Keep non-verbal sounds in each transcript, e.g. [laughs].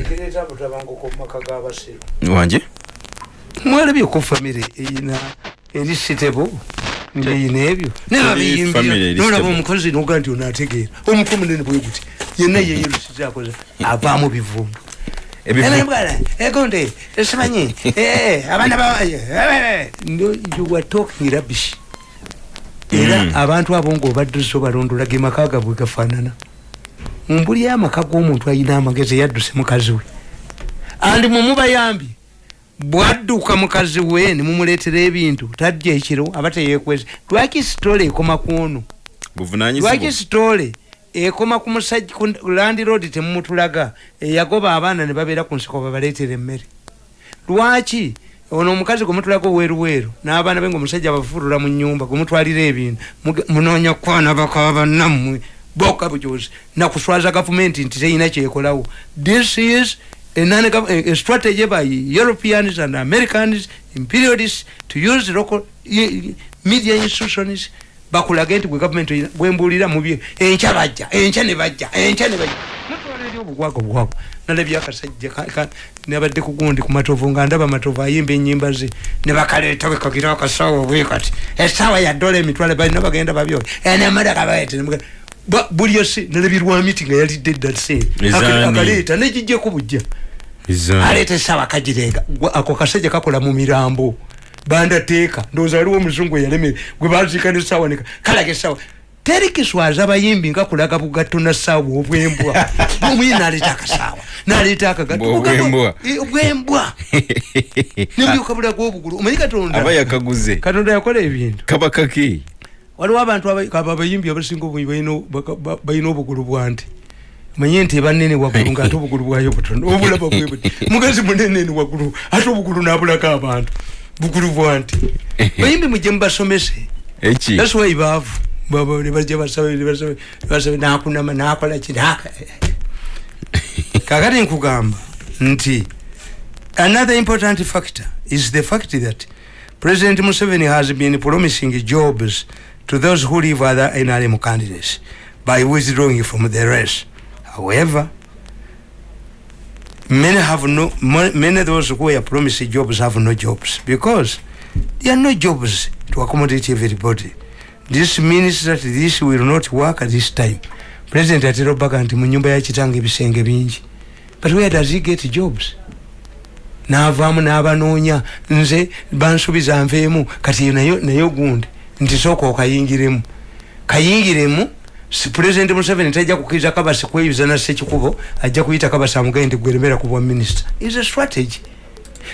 ekireeta mutabanguko mumaka g'abasiru wanje mwalabyeko famire eyina eri sitebo ngeyina ebyo eri nolaba omukozi noga nti onategeera. Omutwe omunene bwe guti yenna yeyerusizakoze avaamu bivumbu Ebivu- egonde esimanyi abaana you were talking rubbish. Era Mm. abantu abo ngaobadduze obalondola ge maka gabwe gafaanana mumbuli amaka g'omuntu ayina amagezi yadduse mukazi we. Andi mumubayambye bwadduka mukazi we nimumuleetera ebintu. Tajja ekiro aba teyekweze lwaki sitole ekoma kwono lwaki sitole ekoma ku musajja ku landiroad temumutulaga? Eyagoba abaana ne babeera ku nsiko babaleetera emmere. Lwaki? Ono omukazi gwemutulaga oweruweeru n'abaana be nga omusajja abafulula mu nyumba gwemutwalira ebintu munoonya kwana bakaba bannammwe boka bujozi nakuswaza gavumenti nti teyina kyekolawo this is a, a, strategy by europeans and americans imperialists to use local media institutions bakulage nti gwe gavumenti bwembuulira mubye enkya bajja enkya ne bajja enkya ne bajja. Mutwala eri obugwago bwabo nalabye akasajja ka- ka- nabadde ku gundi ku matovu nga ndaba matovu ayimba enyimba ze. Ne bakaleeta bekagira akasawa bwe kati. Esawa ya dola emitwale balina bagenda babyo enemadaka baete buli osi nalabye lwamiti nga yalidde edda se Ezaani. akaleeta negijjeko bujja. Ezaani. aleeta esawa kagirenga Gwe- ako kasajja kakola mu mirambo. Bandateeka. Ndowooza waliwo omuzungu eyaleme gwe baziika nesawa nek kalaga esawa terikiswaza abayimbi nga kulaga bugatto na saawa obwembwa. [laughs] Omuyi naleeta akasaawa naleeta akagatto Obwembwa. Eh, obwembwa. [laughs] Nembyuka bulaga obugulu omanyi katonda? Aba yakaguze. Katonda yakola ebintu. Kaba kaki waliwo abantu aba- aba- abayimbi abasinga balina- obugulu bwanti manye nti banene waggulu ngaate obugulu bwayo butono obulaba bwe buti. [laughs] Mugazi muneneni waggulu ate obugulu nabulako abantu. Bugulu bwanti [laughs] bayimbi mujje mubasomese that's why baavu. Baba ne bajja basabe nakunama nakola ki? Kakati [laughs] nkugamba nti another important factor is the fact that president museveni has been promising jobs to those who leave other nrm candidates by withdrawing from the race. However many have no many of those who were promised jobs have no jobs because there are no jobs to accommodate everybody. This means that this will not work at this time. President atera obaga nti mu nyumba yakitanga ebisenge bingi. But where does he get jobs? Naavaamu n'abanoonya nze bansubiza nveemu kati nayo gundi nti sooka okayingiremu kayingiremu si president museveni tajja kukiriza kabasi kweyuza na sekikubo ajja kuyita kabasi amugende nti gweremera ku bwa minisita is a strategy.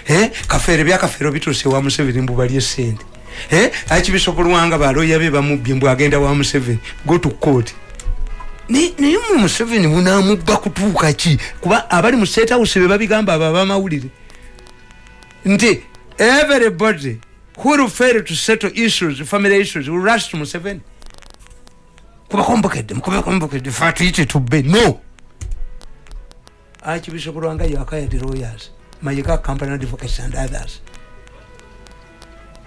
Eh, kafeero byakafeero bituuse wa museveni mbubalye sente eh, akibisobolwanga baloya be bamubbye mbw agenda wa museveni? Go to court. Ni- naye mu museveni munamubba kutuuka ki? Kuba abali mu state house babigamba abo abamawulire. Nti everybody who will fail to settle issues family issues? Will rush to museveni. Kuba kombokedde mukube kombokedde fe atuyite tubbe no. Akibisobolwanga you acquired lawyers. Mayika company advocates and others.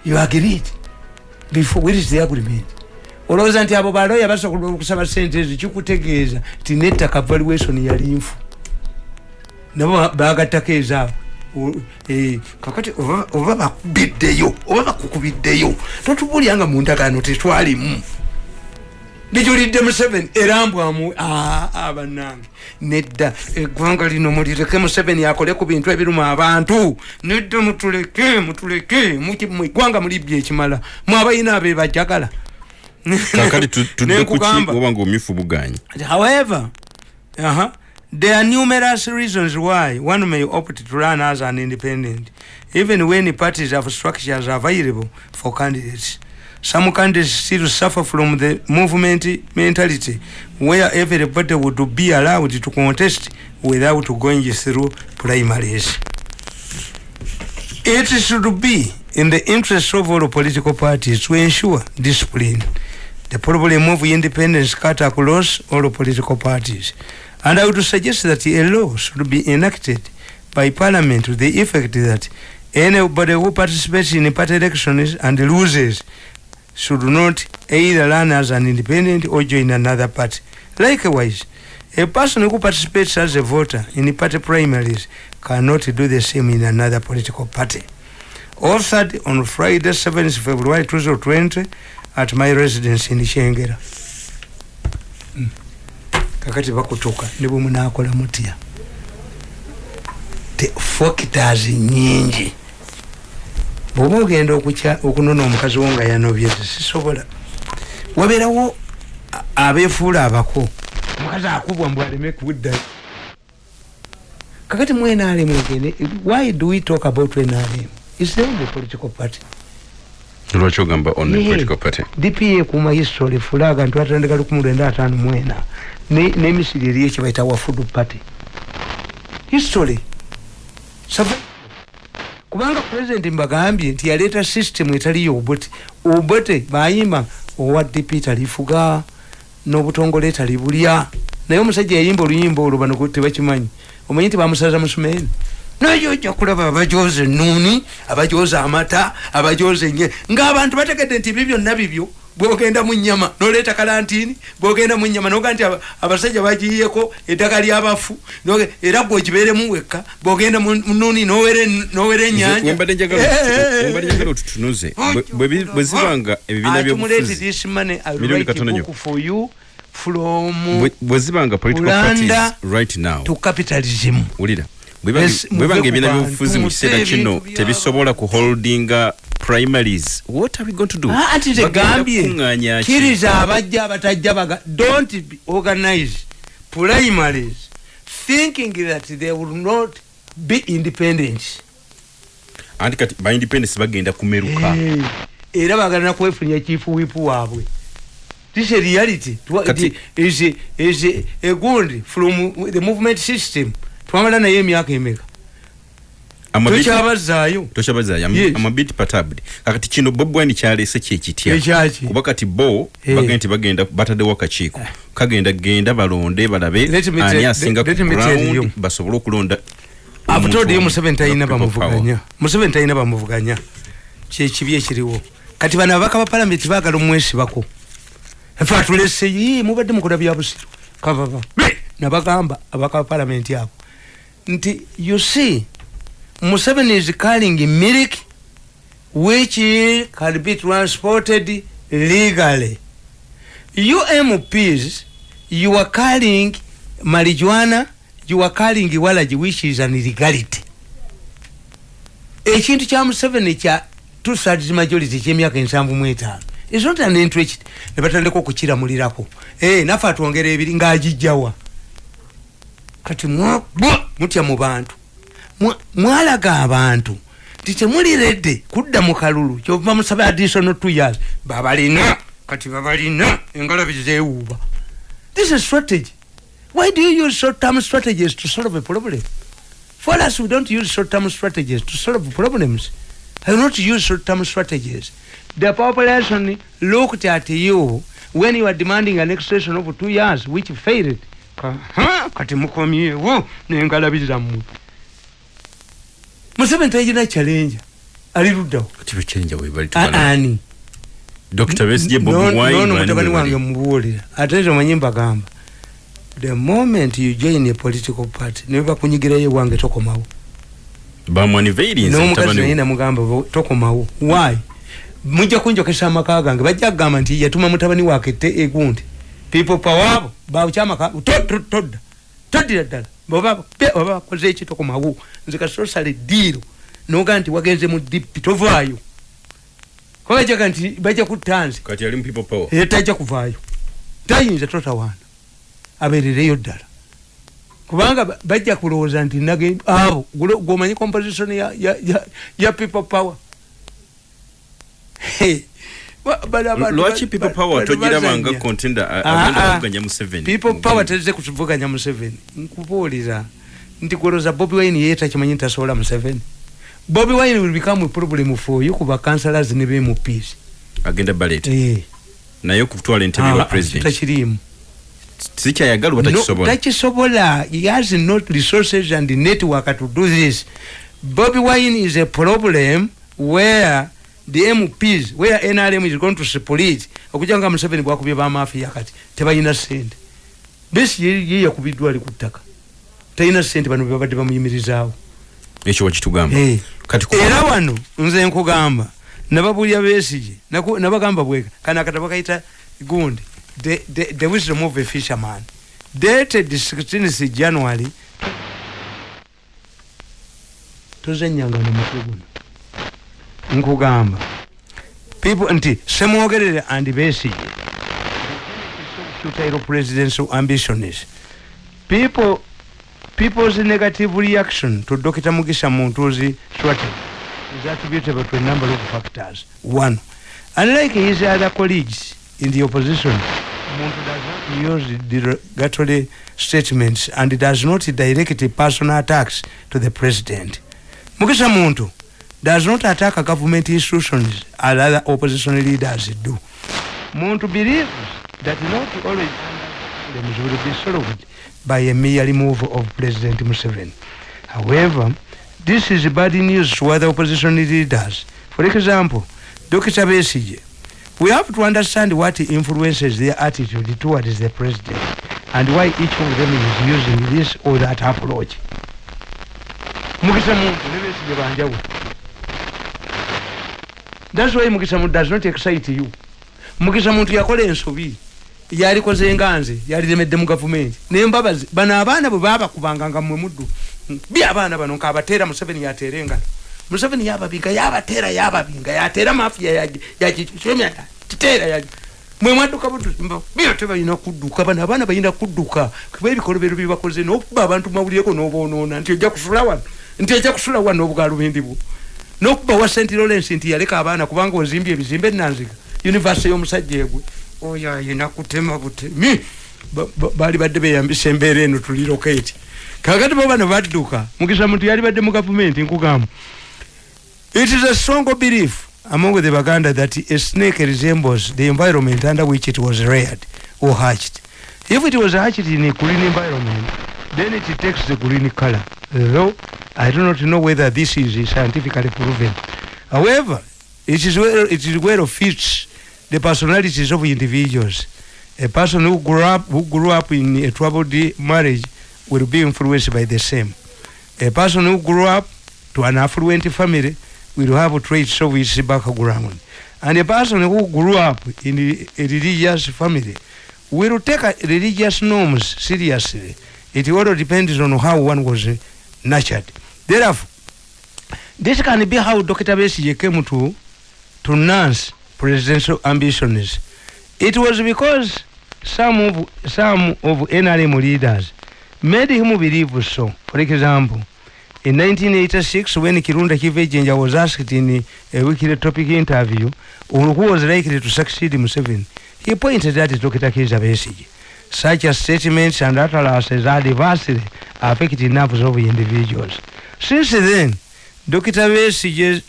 You agreed before where is the agreement? Olowooza nti abo baloya basobola okusaba sente ezo kikutegeeza ti nettaka valuation yali nfu nabo bagattako ezaabo O- eh, kakati oba- bakubiddeyo oba bakukubiddeyo totubulyanga mu ndagaano tetwalimu. Bijulidde museveni erambwamu abanange nedda eggwanga lino mulireke museveni akole ku bintu ebiruma abantu. Nedda mutuleke mutuleke eggwanga mulibye ekimala. Mwabalina abe bajagala. Kakati tu- tudde kuki oba ngaomyufu buganyi However, uh-huh, there are numerous reasons why one may opt to run as an independent, even when parties have structures available for candidates. Some candidates still suffer from the movement mentality, where everybody would be allowed to contest without going through primaries. It should be in the interest of all political parties to ensure discipline. The problem of independence cut across all political parties. And I would suggest that a law should be enacted by parliament to the effect that anybody who participates in a party elections and loses should not either run as an independent or join another party. Likewise, a person who participates as a voter in party primaries cannot do the same in another political party authored on friday 7th february 2020 at my residence in chengera Mm. Kakati bakutuka ne bwe munaakola mutya? Factors nyingi bwoba ogenda okunona omukazi wo nga yanobye sisobola. Wabeerawo a- abeefuula abako. Omukazi akubwa mbw aleme kuddayo kakati mu nrm egende why do we talk about nrm is the only political party? Lwaki ogamba on the Yeah. political party? Dpa ekuuma history fulaga ntwatandika lukumi lwenda ataano mwena Ne- n'emisiri eriyo kyebaita wa food party. History. Kubanga president mbagambye nti yaleeta system etaliyo obote obote bayimba owa dp talifuga n'obutongole talibulya. Naye omusajja yayimba oluyimba olwo bano tebakimanyi. Omanyi nti bamusaza musumeeni naye ojja kulaba abajoza enuuni abajoza amata abajoza enye ng'abantu bategedde nti ebyo byonna bibyo bwogenda mu nyama noleeta kalantini bwogenda mu nyama noga nti aba- abasajja bagiyeko eddagala lyabafu era gwe ogibeeremu wekka bwogenda mu mu nuuni nowera en- nowera enyanja wembadde njagala Eh, eh, eh, otutunuze. Bwe- bwe bi- bwe zibanga ebibiina byobufuzi this money, I'll Milioni write a katono book nnyo. for you from Bwe- bwe zibanga political Kulanda parties right now. to capitalism. Wulira bwebanga ebibiina byobufuzi mu kiseera kino tebisobola kuholdinga primaries. What are we going to do? Ah, anti tegambye ki? kiriza abajja abatajja baga don't organize primaries thinking that they will not be independent. Anti kati ba independence bagenda kumeruka. Era bagana kwefunya chief whip waabwe. This a reality. Kati- is is a- a good from the movement system. Twamala naye emyaka emeka Amabiti- tokyabazaayo tokyabazaayo Yes. amabiti patabudi. Kakati kino bob wine kyaleese kyekitya kuba kati bo Eh. bagenda nti bagenda bataddewo akakiiko kagenda genda balonde balabe. Ani asinga ku ground basobole okulonda abutoddeyo omuntu museveni talina bamuvuganya. Museveni talina bamuvuganya. Kyekibi ekiriwo. Kati bano ababaka ba palamenti baagala omwesibako. Fe atulese "Ii, mubadde mukola bya busiru. Kavava nabagamba ababaka ba palamenti abo. Nti you see museveni is carrying milk which can be transported legally. You mps you are carrying marijuana you are carrying walaji which is an illegality. Ekintu kya museveni kya two thirds majority kyemyaka ensanvu mu etaano. Is not an interest. Ne batandika okukiramulirako. Eh nafe atwongera ebiri ng'agijjawa. Kati mutya mu bantu mwalaga abantu. Nti temuli redde kudda mu kalulu kyova musaba additional two years. Babalina kati babalina engalabi zeewuuba. This is strategy. Why do you use short term strategies to solve a problem? For us we don't use short term strategies to solve problems. I will not use short term strategies. The population looked at you when you are demanding an extension of two years which failed. Kati mukomyewo nengalabi zammwe museveni tayina challenge. Ali luddawo ani. Nono mutabani wange mubuulira ate ezo manyi mbagamba. The moment you join a political party ne bakunyigirayo wange tokomawo. N'omukazi naye namugamba tokomawo. Why? Mujja kunjokesa amaka gange bajja kugamba nti yatuma mutabani wake te egundi. People power abo bakyamaka todda. Toddira ddala oba bakoze eki tokomawo nze kasosale diiro noga nti wagenze mu dipi tovaayo. Kuba bajaga nti bajja power. Era tajja kuvaayo. Tayinza totawaana abeerereyo ddala. Kubanga ba- bajja kulowooza nti nage abo gwomanyi composition ya, ya, ya, ya people power lwaki people power? bano togirabanga bazanya. contender a- Ah, agenda ah. kuvuganya museveni people power tezze kuvuganya museveni nkubuulira nti kuloza bobi wine yeye takimanyi nti tasobola museveni. Bobi wine will become a problem for you kuba councillors ne bmps agenda ballot. Eh. naye okutwala entebe Ah, ya president. takiriimu. Sikyayagala oba No, takisobola takisobola. He has not resources and network to do this. Bobi wine is a problem where the mps where nrm is going to split okujja nga museveni bwakubye bamafiya kati tebalina sente besi ye yakubiddwa ali ku ttaka. Talina sente bano bebabadde bamuyimirizaawo. Ekyo wakitugamba. Eh. kati ku- era wano nze nkugamba nababulya besige naku- nabagamba bweka kana akatabo kayita gundi the, the, the wisdom of a fisherman. Dated 16th january. Tozenyanga nomutwe guno nkugamba people nti semwogerere and besige futile presidential ambitions people people's negative reaction to Dr. Mugisha Muntuzi strategy is attributable to a number of factors. One, unlike his other colleagues in the opposition, Muntu does not use derogatory statements and does not direct personal attacks to the president. Mugisha Muntu does not attack government institutions as other opposition leaders do. Muntu believes that not always problems will be solved by a mere remove of President Museveni. However, this is bad news to other opposition leaders. For example, Dr. Besige, we have to understand what influences their attitude towards the president and why each of them is using this or that approach. Mukisa Muntu ne Besigye banjawulo. That's why Mukisa Muntu does not excite you. Mukisa Muntu yakola ensobi. yalikoze nganze yaliremedde mu gavumenti nembabazi bano abaana bwe babakubanga nga mwe muddu bi abaana bano nkaabateera museveni yateera engalo museveni yababinga yabateera yababinga yateera mafiya yakisomya kiteera ya mwe mwadduka bino tebalina kudduka bano abaana balina kudduka kuba ebikolobero byebakoze nokuba abantu mawulireko nobonoona nti ojja kusula wano nti ojja kusula wano obugalubindi bwo nokuba wa st lawrence nti yaleka abaana kubanga ozimbye ebizimbe enanziga univesity y'omusajja egwe. Oyo ayina kutema butemi Ba- ba- baali badde beyambisa embeera eno tuliroketi kakati bo bano badduka mukisa muntu yali badde mu gavumenti nkugamba. It is a strong belief among the baganda that a snake resembles the environment under which it was reared or hatched. If it was hatched in a green environment then it takes the green color. Though i do not know whether this is scientifically proven however it is well, it is well fits the personalities of individuals. A person who grew up who grew up in a troubled marriage will be influenced by the same. A person who grew up to an affluent family will have traits of his background. And a person who grew up in a religious family will take religious norms seriously. It all depends on how one was nurtured. Therefore, this can be how Dr. Besigye came to to nurse presidential ambitions. It was because some of some of NRM leaders made him believe so. For example, in 1986, when Kirunda Kivejenja was asked in a weekly topic interview who was likely to succeed Museveni, he pointed at Dr. Kizza Besigye. Such a statements and utterances adversely affect nerves of individuals. Since then, Dr. Besigye's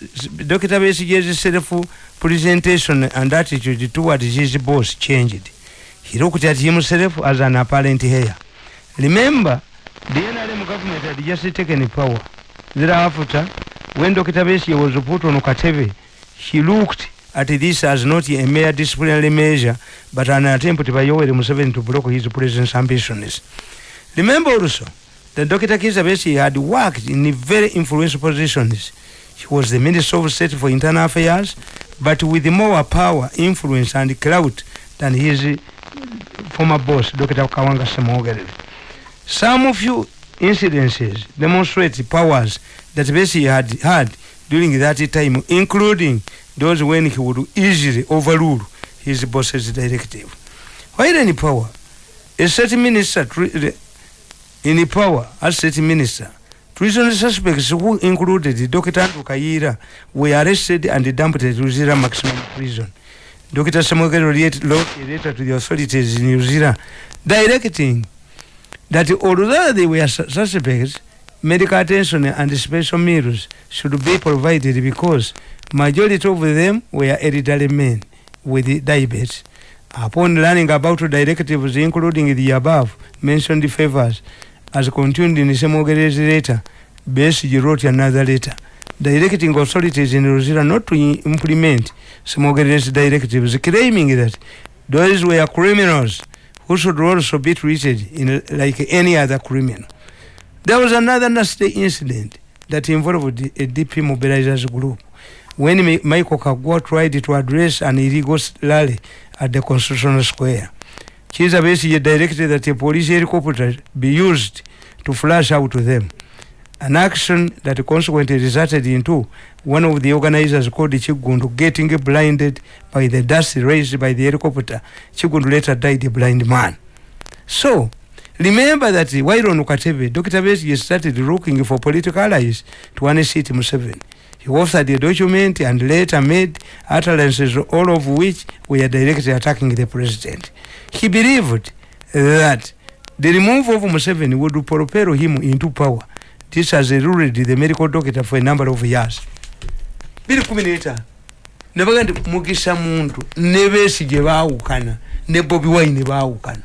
Dr. Besigye's self-presentation and attitude towards his boss changed. He looked at himself as an apparent heir. Remember, the NRM government had just taken power. Thereafter, when Dr. Besigye was put on Katebe, he looked at this as not a mere disciplinary measure, but an attempt by Yoweri Museveni to block his president's ambitions. Remember also that Dr. Kizza Besigye had worked in very influential positions. He was the Minister of State for Internal Affairs, but with more power, influence, and clout than his uh, former boss, Dr. Kawanga Semogerere. Some of few incidences demonstrate the powers that Besigye had had during that time, including those when he would easily overrule his boss's directive. While in power, a certain minister in power as state minister, treason suspects who included Dr. Andrew Kayira were arrested and dumped New Zealand maximum prison. Dr. Samuel wrote a letter to the authorities in Zealand directing that although they were suspects, medical attention and special meals should be provided because majority of them were elderly men with diabetes. Upon learning about directives including the above mentioned favors as contained in the same Semogere's letter, Besigye wrote another letter directing authorities in Zealand not to implement Semogere's directives, claiming that those were criminals who should also be treated in like any other criminal. There was another nasty incident that involved a DP mobilizers group when Mi- Michael Kagwa tried to address an illegal rally at the Constitutional Square. Chiza Besigye directed that a police helicopter be used to flash out to them. An action that consequently resulted into one of the organizers called Chigundu getting blinded by the dust raised by the helicopter. Chigundu later died a blind man. So, remember that while on Ukatebe, Dr. Besigye started looking for political allies to unseat Museveni. He authored a document and later made utterances, all of which were directly attacking the president. He believed that the removal of Museveni would propel him into power. This has ruled the medical doctor for a number of years. biri kumi n'etaano nabaga nti mugisa muntu ne besigye baawukana ne bobi wine baawukana.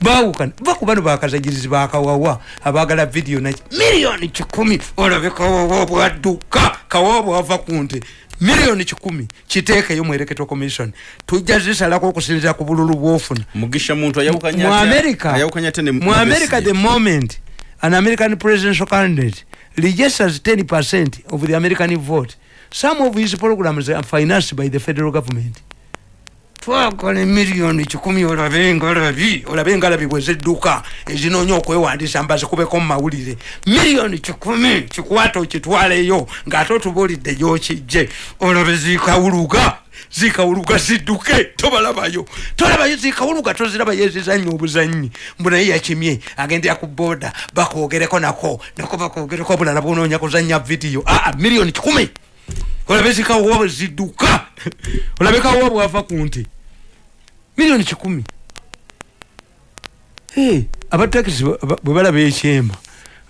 Baawukana. Baku bano bakazagirizi bakawawa abaagala vidiyo naki miliyoni kikumi. Olabe kawawa bwadduka kawawa bwava ku nte miliyoni kikumi kiteekeyo electoral commission. Tujja zisalako okusinzira ku bululu bwofuna. Mugisha muntu ayawukanya mu america ayawukanya ate ne mu america the moment an american presidential candidate registers 10 percent of the american vote. Some of his programs are financed by the federal government twakole miliyoni kikumi olabe ngalabi olabe ngalabi bwezidduka ezinoonya okwewandisa mbazikubeko mu mawulire. Miliyoni kikumi kikwata okitwaleyo ng'ate otubuulidde gyokijje olabe zikawuluga zikawuluga zidduke tobalabayo. Tolabayo zikawuluga tozirabayo ezizannya obuzanyi mbu naye yakimye agendera ku boda bakwogereko nako nako bakwogereko obulala bwonoonya kuzanya vidiyo. Aa miliyoni kikumi! Olabe zikawowa bwe zidduka [laughs] olabe kawowa bwava ku nti miliyoni kikumi. Abatakisi ba- ba- bwe balaba ekyema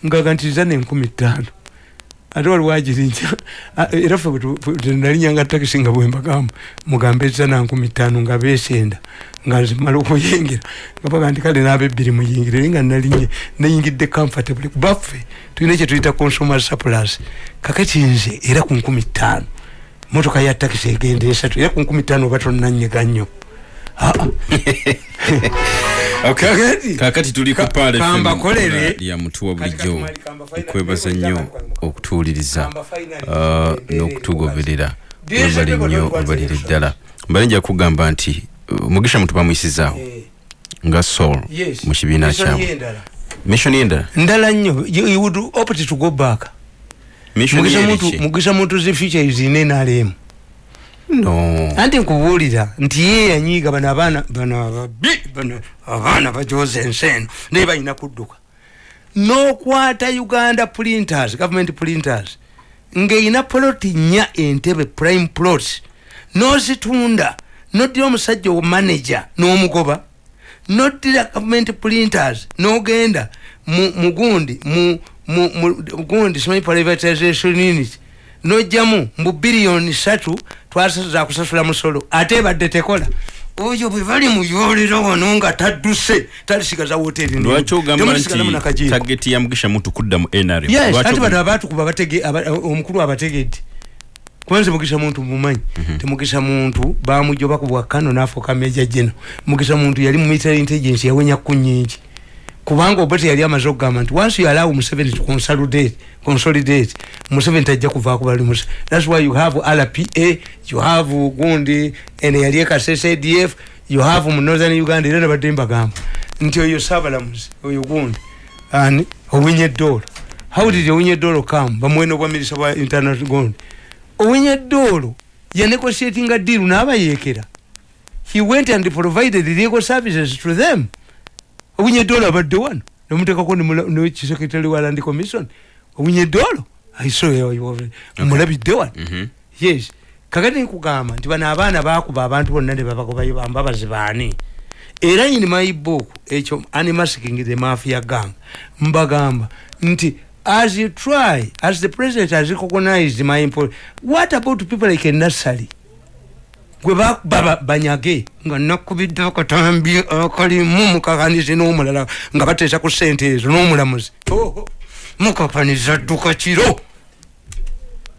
ngagantiriza nenkumi ttaano. Ate waliwo agirinnya [laughs] Ah, era bwe tenalinyanga takisi nga bwembagamba mugambe eza nankumi ttaano nga beesenda nga zimala okuyingira. Nga baga nti kale n'abebbiri muyingire naye nga nalinye nayingidde comfortable baffe tulina kyetuyita consumer surplus. Kakati nze era ku nkumi ttaano. Motoka ya takisi egenda esatu era ku nkumi ttaano oba tonnanyega nnyo. [laughs] Kakati. kakati tuli ku Ka- Pale FM kambakolere. ya mutuwa bulijjo okwebaza nnyo okutuwuliriza uh, n'okutugoberera. People nnyo don't want obalire elections. ddala. Mbale nja kugamba nti uh, mugisha muntu bamuyisizaawo Eh, nga sol mu kibiina y'endala. mission endala ndala nnyo. You would opt to go back. Ye muntu mugisa muntu zi future izine nalemu no. Anti nkubuulira nti ye yanyiiga bano abaana bano ababi bano abaana bajoza ensi eno naye balina kudduka. N'okwata uganda printers government printers ng'erina poloti nnya entebe prime plot n'ozitunda noddira omusajja omanager n'omugoba noddira government printers n'ogenda mu gundi mu gundi simanyi privatization unit nojjamu mbu biliyoni satu twaza kusasula musolo ate ebadde tekola. Oyo bwe bali muyolero wano nga tadduse talisigaza woteri lwaki ogamba nti tageti ya mugisha muntu kudda mu nrm yes anti bano abatukuba omukulu abategedde. Kubanze mugisa muntu mumanyi? Temugisa muntu bamujoba ku bwakano nafuuka meja jeno mugisa muntu yali mu military intelligence yawenya ku nyingi kubanga oba teyali amaze okugamba nti once you allow museveni to consolidate consolidate museveni tajja kuvaako bali thats why you have rpa you have gundi ene yali ekasesa adf you have mu northern uganda era nabadde mbagamba nti oyo saabalamuzi oyo gundi ani owinyeddoola how did owinyeddoola come? Bamuwena obwamirisa bwa internal gundi owinyeddoola yanegotiatinga diiru n'abayeekera he went and provided legal services to them owinyeddoola abadde wano nemutekako nekisekretary wa land commission owinyeddoola mulabidde wano Mhm. yes. Kakati nkugamba nti bano abaana bakuba abantu bonna ne babagobayo bambabazi baani era in my book ekyo animasking the mafia gang. Mbagamba nti as you try as the president has recognized my import what about people like a nursery gwe bakuba ba- banyage. Nga nakubidde akatambi akalimu mukakanizi n'omulala nga bateesa ku sente ezo n'omulamuzi. Oho, mukakaniza dduka kiro.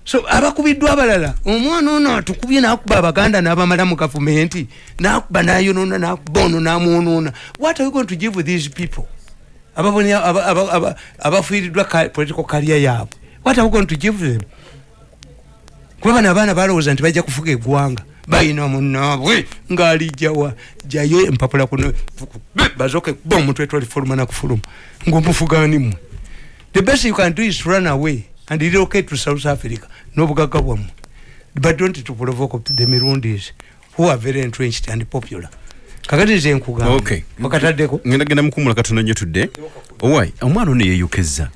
So abakubiddwa abalala? Omwana ono atukubye nakuba abaganda nabamala mu gavumenti nakuba nayonona nakuba ono namwonoona what are you going to give these people? Abafiiriddwa political career yaabwe. What are we going to give them? Kuba bano abaana balowooza nti bajja kufuga eggwanga balina munaabwe ngaalijjawa jayo empapula kuno bazoke ba omutwe twalifuluma nakufuluma. Ngaomufuganimwe the best you can do is run away and relocate to south africa n'obugagga bwammwe. But don't to provoke the mirundis who are very entrenched and popular. Kakati nze nkugambakataddeko ngenda genda mukumula katono nyo tudde. Owai omwana ono yeyokeza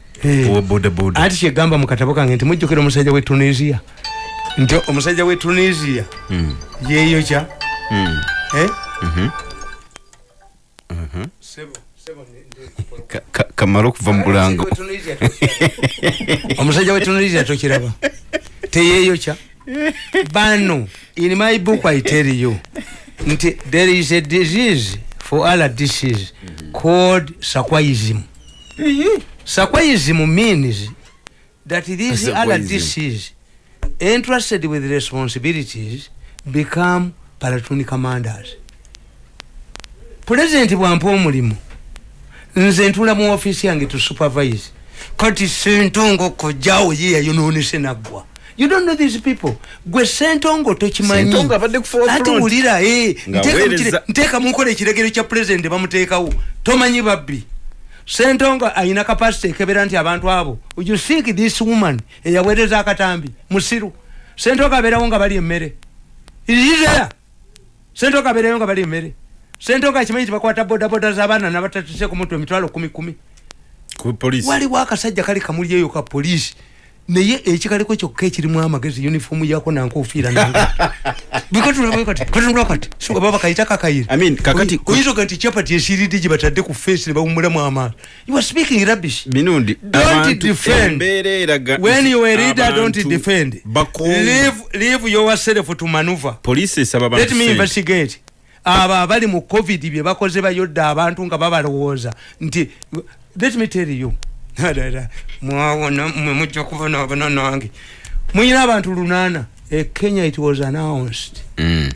owa bodaboda. Anti kyegamba mu katabo kange nti mujjukira omusajja we tunisia nti omusajja we tunisia yeyokya eh? kamala okuva mu bulango. [laughs] omusajja we tunisia tokiraba teyeyokya bano in my book i tell you nti there is a disease for other disease called saquaism saquaism means that these other disease entrusted with responsibilities become platoon commanders. President bwampa omulimu nze ntula mu office yange to supervise. Kati sentongo kojjawo ye yayononese naggwa. You don't know these people. Gwe sentongo tokimanyiati wulira eh, nteeka mukola ekiregero kya president bamuteekawo. Tomanyi babbi sentongo ayina kapasite ekebera nti abantu abo you seek this woman eyaweereza akatambi musiru? Sentongo abeerawo nga bali emmere. Irizera sentongo abeerayo nga bali emmere. Sentongo akimanyi nti bakwata bodaboda z'abaana nabatatuse ku mutwe emitwalo kumi kumi. Waliwo akasajja kali kamuli eyo ka polisi naye ekikaliko kyokka ekirimu amagezi uniform yako nankofiira babakayita kakayiraoyizoga nti chapati esiridi gye batadde ku face ne bawumulamu amaano you are speaking rubbish. Minundi don't defend. when you are leader don't defend. leave, leave yourself to maneuver. Police esaba let me investigate. Abo abali mu covid bye bakoze bayodde abantu nga babalowooza. Nti let me tell you [laughs] mwawona mwe mujja kubonaabona nange. Muyina abantu lunaana e kenya it was announced. Mm.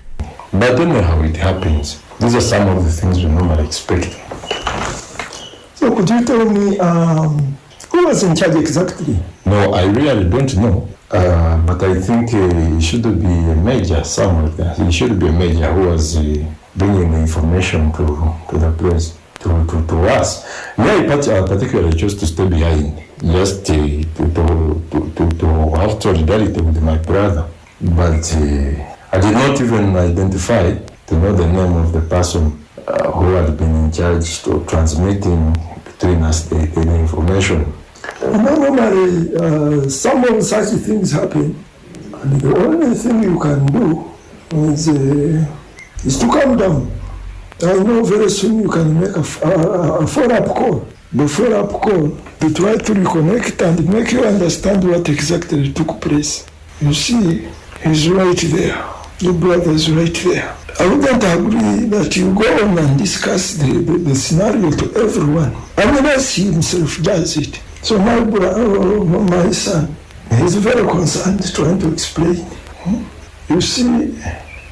but then how it happens. These are some of the things we normally expect. So could you tell me um, who was in charge exactly? No i really don't know. Uh, but i think uh, he should be a major somewhere there. He should be a major who was uh, bringing the information to, to the place to, to, to us. Me, I particularly chose to stay behind, just uh, to, to, to, to have solidarity with my brother. But uh, I did not even identify to know the name of the person uh, who had been in charge to transmitting between us the, the information. Normally, uh, some of such things happen, and the only thing you can do is, uh, is to calm down. I know very soon you can make a, a, a follow-up call. The follow-up call to try to reconnect and make you understand what exactly took place. You see, he's right there. Your brother is right there. I wouldn't agree that you go on and discuss the, the, the scenario to everyone unless he himself does it. So my brother, my son, he's very concerned trying to explain. Hmm? You see,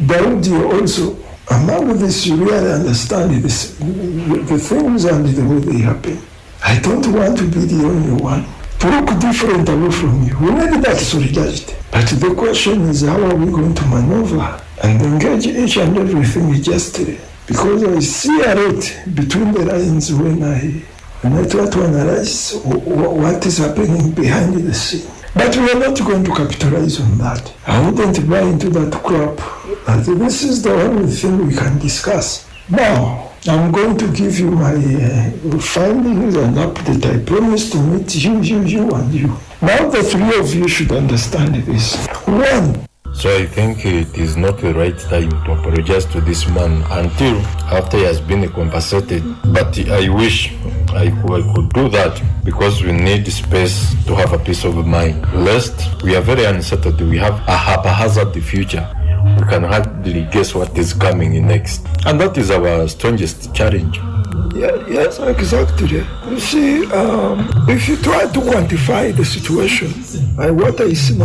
Daudi also among this you really understand this, the things and the way they happen. I don't want to be the only one to look different away from you. We need that solidarity. But the question is how are we going to maneuver and engage each and everything justly? Because I see a lot between the lines when I, when I try to analyze what is happening behind the scene. But we are not going to capitalize on that. I wouldn't buy into that crap. But this is the only thing we can discuss. Now, I'm going to give you my uh, findings and update. I promise to meet you, you, you, and you. Now the three of you should understand this. One, So I think it is not the right time to apologize to this man until after he has been compensated. But I wish I could, I could do that because we need space to have a peace of mind. Lest we are very unsettled, we have a haphazard future. We can hardly guess what is coming next. And that is our strongest challenge. Yeah, yes, exactly. You see, um, if you try to quantify the situation, uh, what I see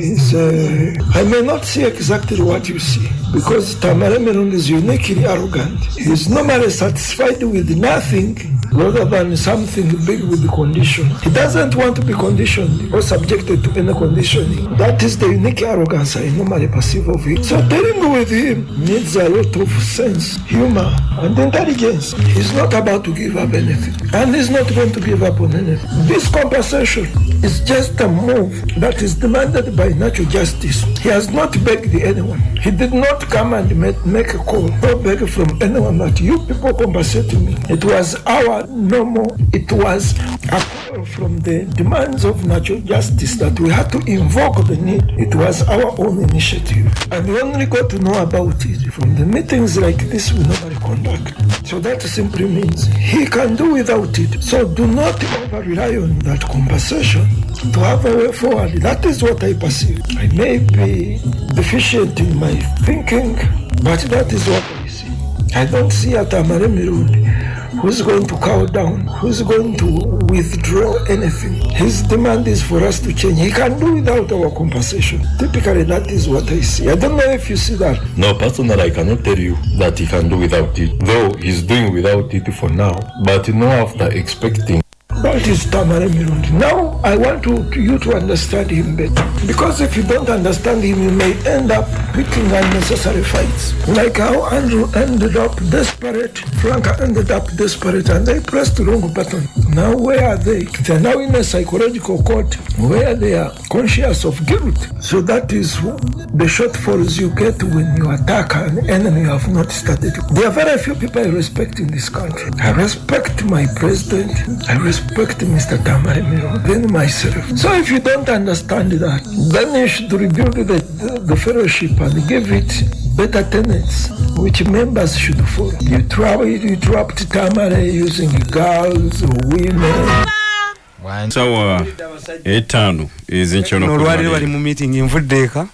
is uh, I may not see exactly what you see because Tamara Meron is uniquely arrogant. He's normally satisfied with nothing rather than something big with the condition. He doesn't want to be conditioned or subjected to any conditioning. That is the unique arrogance I normally perceive of him. So dealing with him needs a lot of sense, humor, and intelligence. He's not about to give up anything, and he's not going to give up on anything. This compensation is just a move that is demanded by natural justice. He has not begged anyone. He did not come and make, make a call or beg from anyone that you people compensate me. It was our normal, it was a call from the demands of natural justice that we had to invoke the need. It was our own initiative. And we only got to know about it from the meetings like this we normally conduct. So that simply means he can do without it. So do not over rely on that conversation to have a way forward. That is what I perceive. I may be deficient in my thinking, but that is what I see. I don't see a Tamare Mirundi who's going to cow down, who's going to withdraw anything. His demand is for us to change. He can do without our compensation. Typically, that is what I see. I don't know if you see that. No, personally, I cannot tell you that he can do without it, though he's doing without it for now. But you know, after expecting That is Tamara Mirundi. Now, I want to, to you to understand him better. Because if you don't understand him, you may end up picking unnecessary fights. Like how Andrew ended up desperate, Frank ended up desperate, and they pressed the wrong button. Now, where are they? They're now in a psychological court where they are conscious of guilt. So that is the shortfalls you get when you attack an enemy you have not studied. There are very few people I respect in this country. I respect my president. I respect Mr. Tamari Miro, then myself. So if you don't understand that, then you should rebuild the, the, the fellowship and give it better tenets which members should follow. You, tra- you trapped Tamari using girls or women. sawa etaano nolwaliro bali mu meeting nvudde eka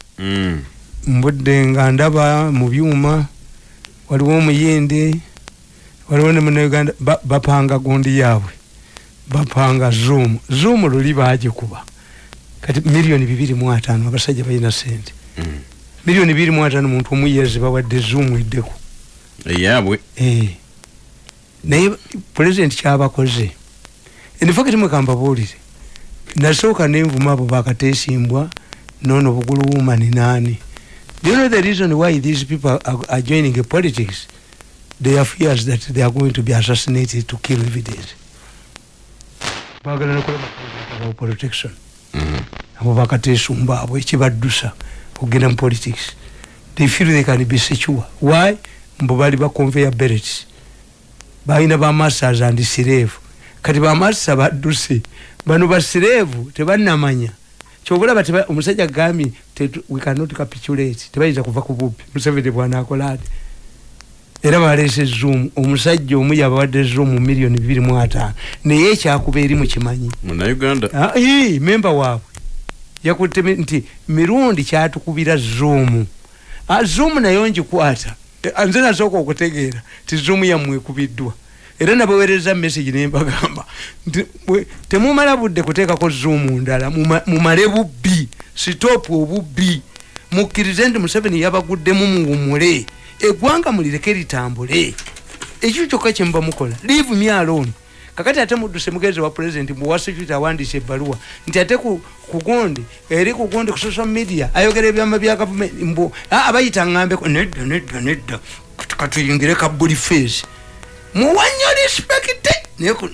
mbudde nga ndaba mu byuma waliwo omuyende waliwo ne munauganda bapanga gundi yaabwe bapanga zoom. Zoom luli bagikuba. Kati miliyoni bibiri mu ataano abasajja balina sente miliyoni bibiri mu ataano muntu omuyezi bawadde zoom eddeko. Eyaabwe. Naye pulezidenti kyabakoze. Endifakati mwekambabuulire nasooka nenvuma abo bakateesimbwa nono bugulu wumani naani do you know the reason why these people are, are joining a politics? They are fears that they are going to be assassinated to kill evidence bagala nokulaba protection abo bakateesumba abo ekibaddusa okugenda mu politics. They feel they can be secure. Why? Mbo bali ba conveyor belts. Balina bamasters and slave. Kati bamasta badduse. Bano basireevu tebanamanya kyobulaba omusajja gambye we cannot capitulate. Tebayinza kuva ku bubbi. Museveni bwanakola ati era balese zoom. Omusajja omu yabawadde zoom miliyoni bibiri mu ataano. Naye ekyakuba eri mukimanyi munauganda. Memba waabwe. Yakutte nti mirundi kyatukubira zoom. Zoom nayo ngikwata. Nze nasooka okutegeera ti zoom yamwekubiddwa era nabaweereza message nembagamba nti temumala budde kuteekako zoomu ndala. Mumale bubbi. Sitoopu obubbi. Mukkirize nti museveni yabaguddemu muwumule eggwanga mulireke litambule. Ekyo kyokka kyemuba mukola. Leave me alone. Kakati ate mudduse mugenzi wa pulezidenti muwasecurity awandiisa ebbaluwa nti ate kugundi eri kugundi ku social media ayogera ebyama bya gavumenti mbu abayita ngambeko nedda nedda nedda katuyingire kabuli face. Muwanyo respect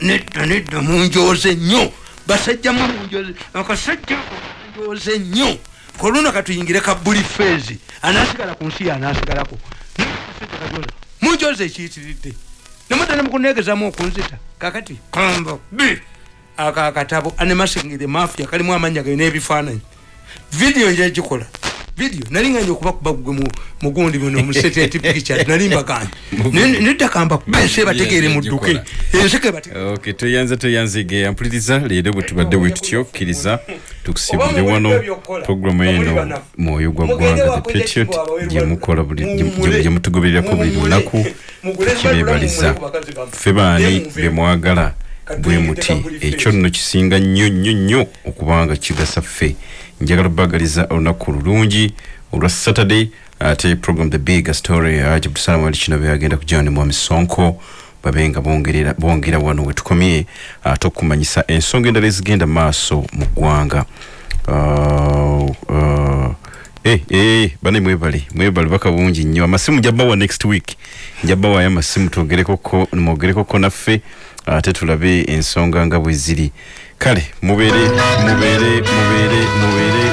nedda nedda munjoze nnyo. Basajjamu munjoze akasajja munjoze nnyo. Koluno katuyingire kabuli face. Anasigala ku nsi yanasigalako munjoze ekiyitiridde nemutane mukunegezamu okunzita. Kakati kamba b aka akatabo animating the mafia kalimu amanya gayo n'ebifaananyi. Vidiyo njagikola video. Nali nganye okubakuba gwe mu- mugundi muno musetenti picture. Nali mbaganye Ne- nedda kamba bese bategeere mudduke enseke bategeere ok toyanza toyanzige ampuliriza leero bwe tubadde bwe tutyo kkiriza tukusibire wano programu eno mwoyo gwa ggwanga the patriot gyemukola buli gye- gye mutugobererako buli lunaku. tukibebaliza ffe baani bemwagala bwe muti. Ekyo nno kisinga nnyo nnyo nnyo okubanga kigasa ffe njagala obagaliza olunaku lulungi olwa saturday ate program the big story ajabutusalamu wali kino beagenda kujana mwami sonko babe nga bongerera bongera wano wetukomye ate okumanyisa ensonga endala ezigenda maaso mu ggwanga. Eh, eh, bane mwebale mwebale baka bungi nnyo. Amasimu njabawa next week. Njabawayo amasimu mwogerekoko naffe ate tulabe ensonga nga bwe ziri kale mubere mubere mubere mubere